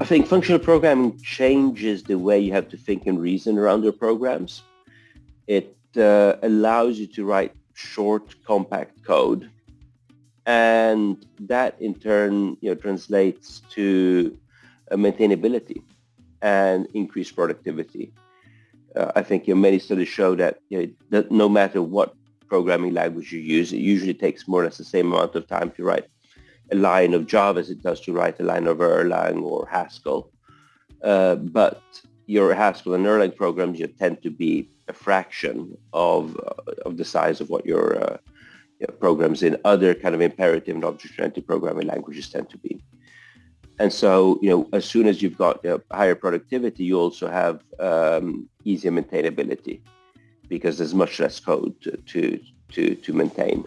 I think functional programming changes the way you have to think and reason around your programs. It uh, allows you to write short, compact code. And that in turn you know, translates to uh, maintainability and increased productivity. Uh, I think you know, many studies show that, you know, that no matter what programming language you use, it usually takes more or less the same amount of time to write a line of Java as it does to write a line of Erlang or Haskell. Uh, but your Haskell and Erlang programs you tend to be a fraction of uh, of the size of what your uh, you know, programs in other kind of imperative and object-oriented programming languages tend to be. And so, you know, as soon as you've got you know, higher productivity, you also have um, easier maintainability because there's much less code to, to, to, to maintain.